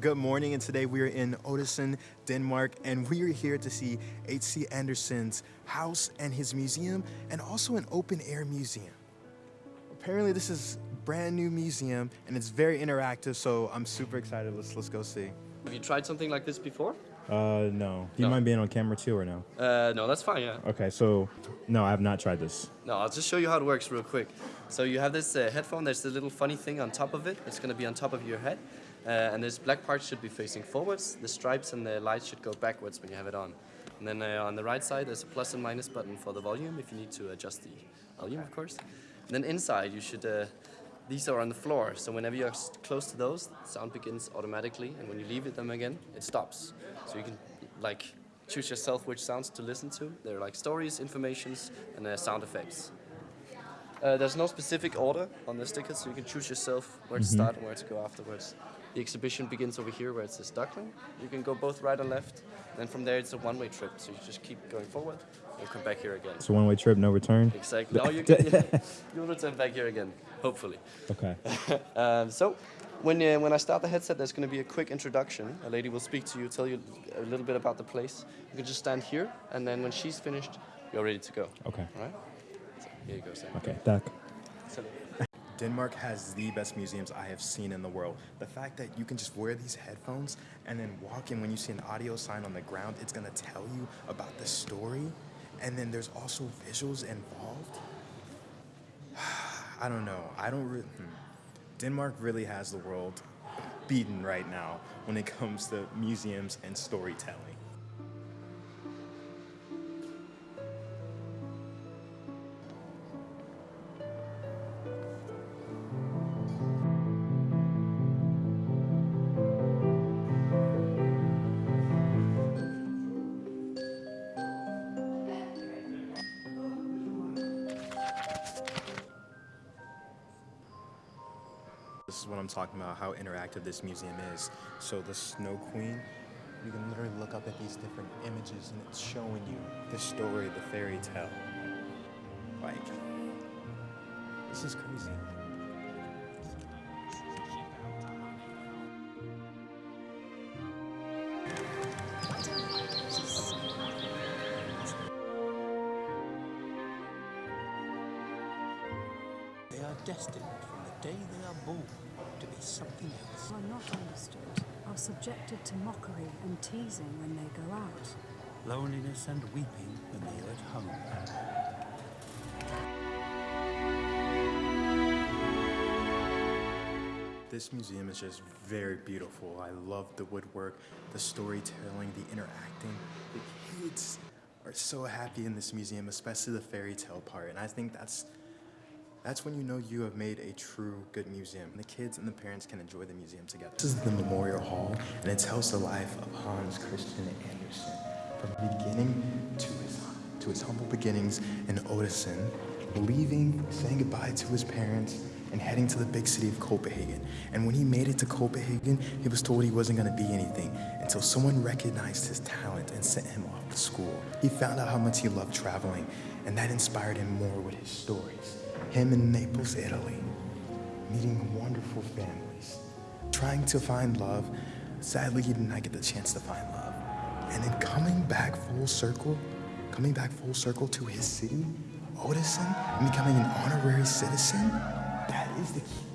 Good morning, and today we are in Odense, Denmark, and we are here to see H.C. Andersen's house and his museum, and also an open air museum. Apparently, this is brand new museum, and it's very interactive, so I'm super excited. Let's let's go see. Have you tried something like this before? Uh, no. Do you No. mind being on camera too or no? Uh, no, that's fine, yeah. Okay, so no, I have not tried this. No, I'll just show you how it works real quick. So you have this uh, headphone, there's a little funny thing on top of it. It's going to be on top of your head. Uh, and this black part should be facing forwards. The stripes and the lights should go backwards when you have it on. And then uh, on the right side, there's a plus and minus button for the volume if you need to adjust the volume, of course. And then inside, you should. Uh, these are on the floor, so whenever you're close to those, sound begins automatically, and when you leave it them again, it stops. So you can like choose yourself which sounds to listen to. They're like stories, informations, and uh, sound effects. Uh, there's no specific order on the sticker, so you can choose yourself where to start and where to go afterwards. The exhibition begins over here where it says Duckling. You can go both right and left. Then from there it's a one-way trip, so you just keep going forward and come back here again. It's a one-way trip, no return. Exactly. Now you can, you'll return back here again, hopefully. Okay. Um, so, when, uh, when I start the headset, there's going to be a quick introduction. A lady will speak to you, tell you a little bit about the place. You can just stand here, and then when she's finished, you're ready to go. Okay. All right? So, here you go, Sam. Okay. So, Denmark has the best museums I have seen in the world. The fact that you can just wear these headphones and then walk in when you see an audio sign on the ground, it's gonna tell you about the story. And then there's also visuals involved. I don't know. I don't really. Hmm. Denmark really has the world beaten right now when it comes to museums and storytelling. About, how interactive this museum is. So the Snow Queen, you can literally look up at these different images and it's showing you the story, the fairy tale. Like, this is crazy. They are destined day they are born to be something else. are not understood, are subjected to mockery and teasing when they go out. Loneliness and weeping when they are at home. This museum is just very beautiful. I love the woodwork, the storytelling, the interacting. The kids are so happy in this museum, especially the fairy tale part. And I think that's that's when you know you have made a true good museum. The kids and the parents can enjoy the museum together. This is the Memorial Hall, and it tells the life of Hans Christian Andersen from beginning to his to his humble beginnings in Odense, leaving, saying goodbye to his parents, and heading to the big city of Copenhagen. And when he made it to Copenhagen, he was told he wasn't going to be anything until someone recognized his talent and sent him off to school. He found out how much he loved traveling, and that inspired him more with his stories. Him in Naples, Italy, meeting wonderful families, trying to find love. Sadly, he did not get the chance to find love. And then coming back full circle, coming back full circle to his city, Odense, and becoming an honorary citizen, that is the key.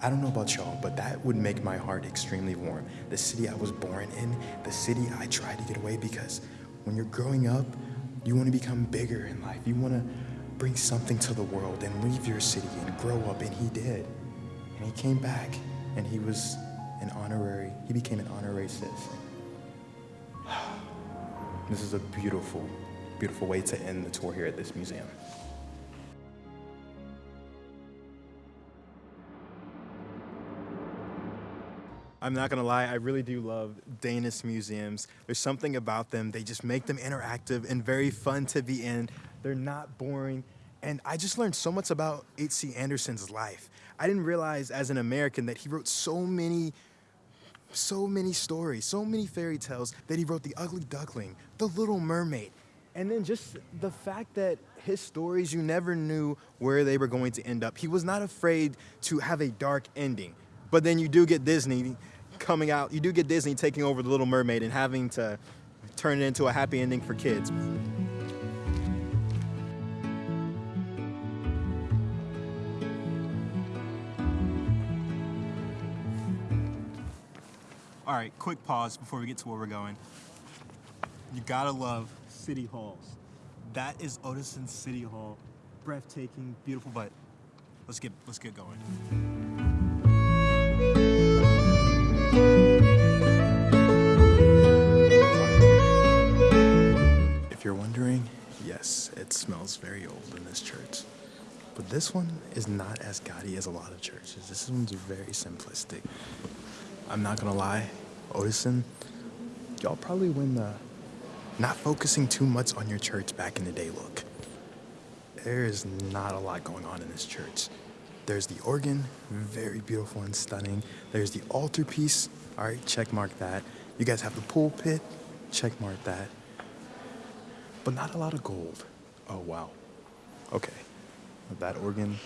I don't know about y'all, but that would make my heart extremely warm. The city I was born in, the city I tried to get away because when you're growing up, you want to become bigger in life. You want to bring something to the world and leave your city and grow up, and he did. And he came back, and he was an honorary, he became an honorary citizen. This is a beautiful, beautiful way to end the tour here at this museum. I'm not gonna lie, I really do love Danish museums. There's something about them, they just make them interactive and very fun to be in. They're not boring. And I just learned so much about H.C. Andersen's life. I didn't realize as an American that he wrote so many so many stories, so many fairy tales that he wrote The Ugly Duckling, The Little Mermaid. And then just the fact that his stories, you never knew where they were going to end up. He was not afraid to have a dark ending. But then you do get Disney coming out, you do get Disney taking over the Little Mermaid and having to turn it into a happy ending for kids. Right, quick pause before we get to where we're going. You gotta love city halls. That is Odense City Hall. Breathtaking, beautiful, but let's get let's get going. If you're wondering, yes, it smells very old in this church. But this one is not as gaudy as a lot of churches. This one's very simplistic. I'm not gonna lie, Odense, y'all probably win the not focusing too much on your church back in the day look. There is not a lot going on in this church. There's the organ, very beautiful and stunning. There's the altarpiece, all right, check mark that. You guys have the pulpit, check mark that. But not a lot of gold. Oh wow. Okay. That organ,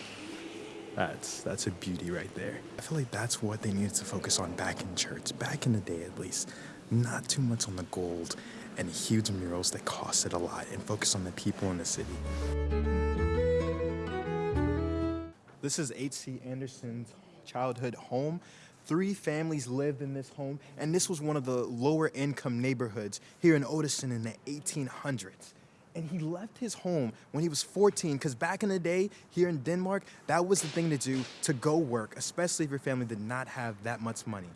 that's that's a beauty right there. I feel like that's what they needed to focus on back in church, back in the day at least. Not too much on the gold and huge murals that costed a lot and focus on the people in the city. This is H.C. Andersen's childhood home. Three families lived in this home, and this was one of the lower income neighborhoods here in Odense in the 1800s. And he left his home when he was 14 because back in the day here in Denmark, that was the thing to do to go work, especially if your family did not have that much money.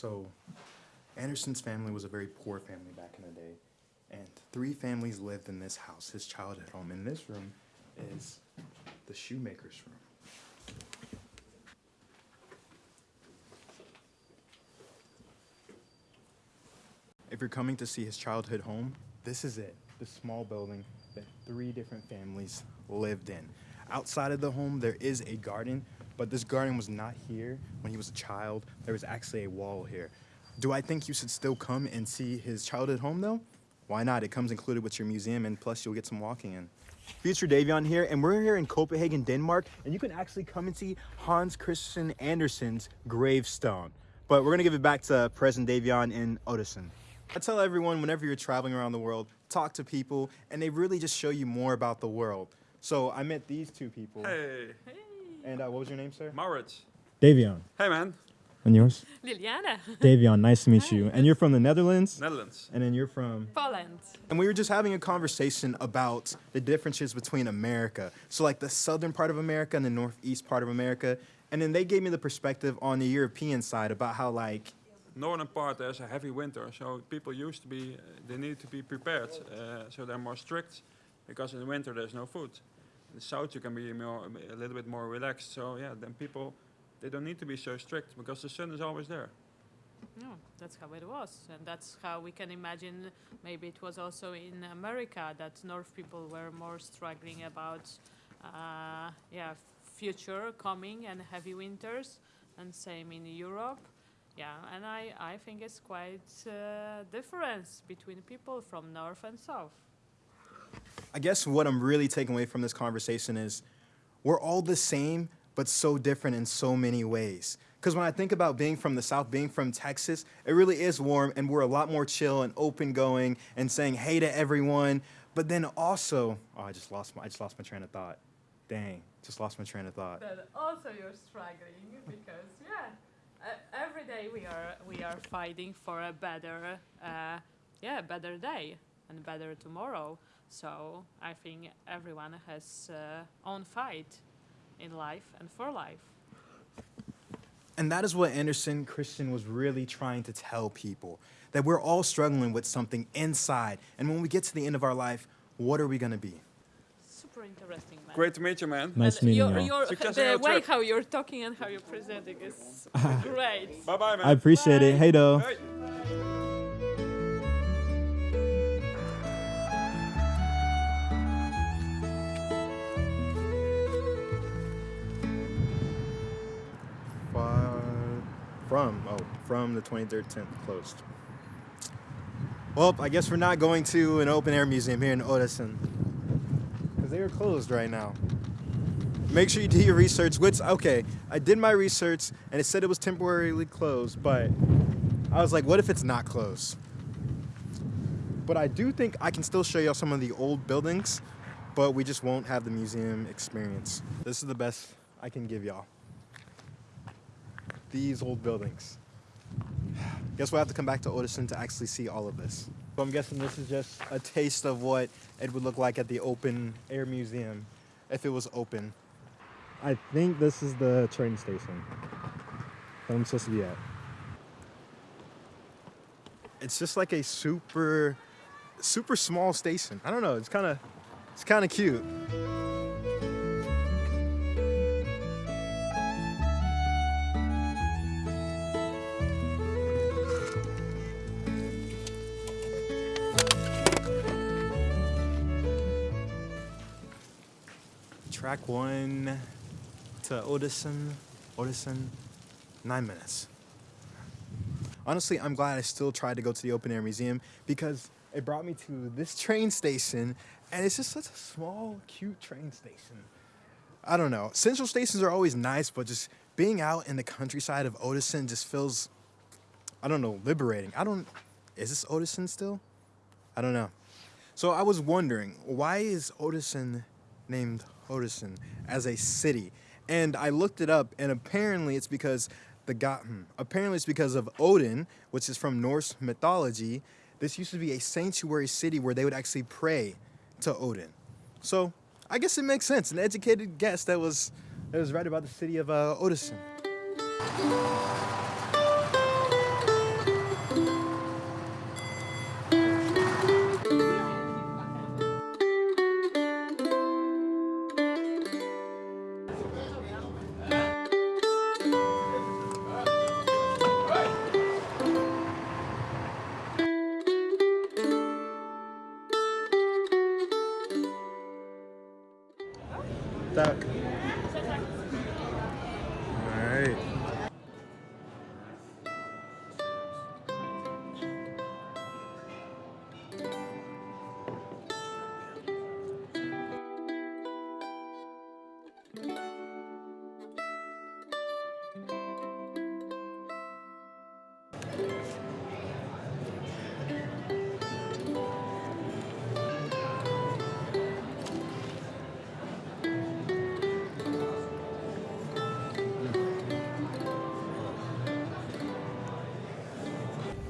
So, Andersen's family was a very poor family back in the day, and three families lived in this house, his childhood home. And this room is the shoemaker's room. If you're coming to see his childhood home, this is it the small building that three different families lived in. Outside of the home, there is a garden, but this garden was not here when he was a child. There was actually a wall here. Do I think you should still come and see his childhood home though? Why not? It comes included with your museum, and plus you'll get some walking in. Future Davion here, and we're here in Copenhagen, Denmark, and you can actually come and see Hans Christian Andersen's gravestone. But we're gonna give it back to President Davion in Odense. I tell everyone whenever you're traveling around the world, talk to people, and they really just show you more about the world. So I met these two people. Hey, And uh, what was your name, sir? Maurits. Davion. Hey, man. And yours? Liliana, Davion, nice to meet you. And you're from the Netherlands? Netherlands. And then you're from Poland. And we were just having a conversation about the differences between America. So, like the southern part of America and the northeast part of America. And then they gave me the perspective on the European side about how, like, Northern part there's a heavy winter, so people used to be, they need to be prepared. Uh, so they're more strict because in the winter there's no food. In the south you can be more, a little bit more relaxed. So yeah, then people, they don't need to be so strict because the sun is always there. No, that's how it was, and that's how we can imagine. Maybe it was also in America that North people were more struggling about, uh, yeah, future coming and heavy winters, and same in Europe. Yeah, and I, I think it's quite uh, difference between people from north and south. I guess what I'm really taking away from this conversation is we're all the same, but so different in so many ways. Because when I think about being from the South, being from Texas, it really is warm, and we're a lot more chill and open going and saying hey to everyone. But then also, oh, I just lost my, I just lost my train of thought. Dang, just lost my train of thought. But also you're struggling because yeah, every day we are we are fighting for a better uh, yeah better day and better tomorrow. So I think everyone has uh, own fight in life and for life. And that is what Andersen Christian was really trying to tell people that we're all struggling with something inside. And when we get to the end of our life, what are we going to be? Super interesting, man. Great to meet you, man. Nice And meeting your, you. your, Success the your way trip. how you're talking and how you're presenting is great. Bye bye, man. I appreciate it. Hey, though. Hey. From, oh, from the 23rd 10th closed. Well, I guess we're not going to an open air museum here in Odessa because they are closed right now. Make sure you do your research. Which okay, I did my research and it said it was temporarily closed, but I was like, what if it's not closed? But I do think I can still show y'all some of the old buildings, but we just won't have the museum experience. This is the best I can give y'all. These old buildings. Guess we'll have to come back to Odense to actually see all of this. So I'm guessing this is just a taste of what it would look like at the open air museum if it was open. I think this is the train station that I'm supposed to be at. It's just like a super, super small station. I don't know. It's kind of, it's kind of cute. Track one to Odense, Odense, nine minutes. Honestly, I'm glad I still tried to go to the open air museum because it brought me to this train station and it's just such a small, cute train station. I don't know. Central stations are always nice, but just being out in the countryside of Odense just feels, I don't know, liberating. I don't, is this Odense still? I don't know. So I was wondering, why is Odense named Odense as a city? And I looked it up, and apparently it's because the god, hmm, apparently it's because of Odin, which is from Norse mythology. This used to be a sanctuary city where they would actually pray to Odin. So I guess it makes sense. An educated guess that was that was right about the city of uh, Odense.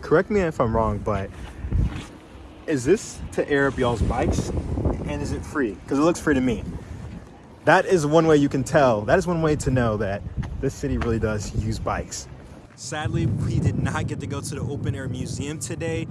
Correct me if I'm wrong, but is this to air up y'all's bikes? And is it free? Because it looks free to me. That is one way you can tell. That is one way to know that this city really does use bikes. Sadly, we did not get to go to the open air museum today,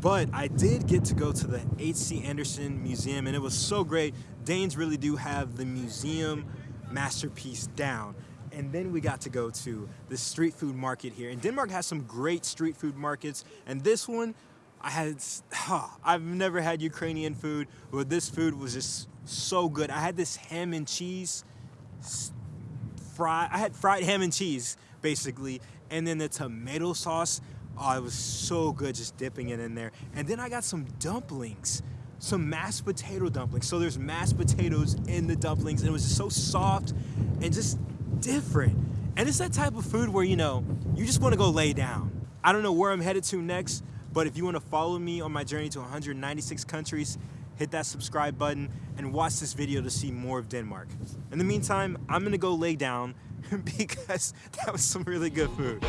but I did get to go to the H.C. Andersen Museum, and it was so great. Danes really do have the museum masterpiece down. And then we got to go to the street food market here. And Denmark has some great street food markets, and this one, I had, huh, I've never had Ukrainian food, but this food was just so good. I had this ham and cheese fried, I had fried ham and cheese basically, and then the tomato sauce. Oh, it was so good just dipping it in there. And then I got some dumplings, some mashed potato dumplings. So there's mashed potatoes in the dumplings, and it was just so soft and just different. And it's that type of food where, you know, you just want to go lay down. I don't know where I'm headed to next, but if you want to follow me on my journey to 196 countries, hit that subscribe button and watch this video to see more of Denmark. In the meantime, I'm gonna go lay down because that was some really good food.